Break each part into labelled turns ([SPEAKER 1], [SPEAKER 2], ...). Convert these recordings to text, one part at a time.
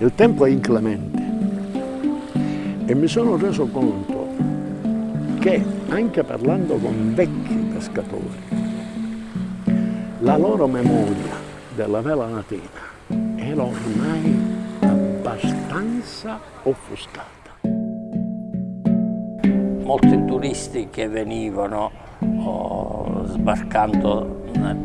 [SPEAKER 1] Il tempo è inclemente e mi sono reso conto che anche parlando con vecchi pescatori, la loro memoria della vela latina era ormai abbastanza offuscata.
[SPEAKER 2] Molti turisti che venivano oh, sbarcando nel,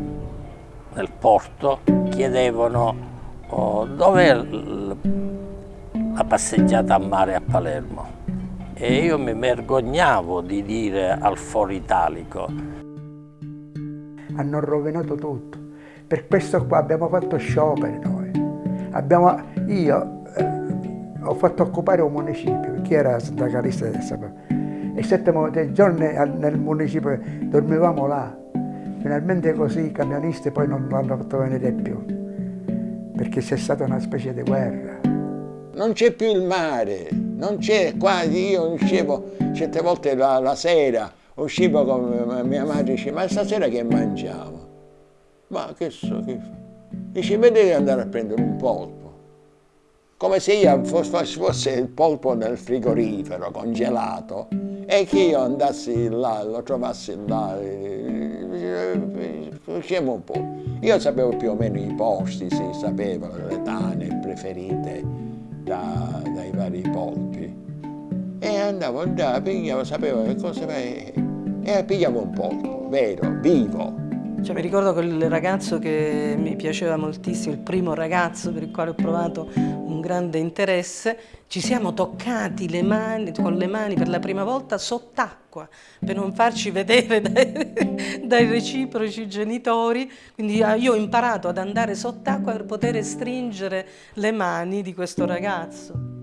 [SPEAKER 2] nel, porto chiedevano oh, dov'è la passeggiata a mare a Palermo e io mi vergognavo di dire al foro italico.
[SPEAKER 3] Hanno rovinato tutto. Per questo qua abbiamo fatto scioperi noi. Abbiamo, io eh, ho fatto occupare un municipio, chi era sindacalista del sapere. E sette giorni nel municipio dormivamo là. Finalmente così i camionisti poi non l'hanno fatto venire più, perché c'è stata una specie di guerra.
[SPEAKER 4] Non c'è più il mare, non c'è, quasi io uscivo certe volte la, la sera, uscivo con mia madre e dice ma stasera che mangiamo? Ma che so che fa? Dice vedete andare a prendere un polpo. Come se io fosse, fosse il polpo nel frigorifero congelato e che io andassi là, lo trovassi là, usciamo un po'. Io sapevo più o meno i posti, si sapeva le tane preferite da, dai vari polpi e andavo là, pigliavo, sapevo che cosa e pigliavo un polpo, vero, vivo.
[SPEAKER 5] Cioè, mi ricordo quel ragazzo che mi piaceva moltissimo, il primo ragazzo per il quale ho provato un grande interesse, ci siamo toccati le mani, con le mani per la prima volta sott'acqua per non farci vedere dai, dai reciproci genitori, quindi ah, io ho imparato ad andare sott'acqua per poter stringere le mani di questo ragazzo.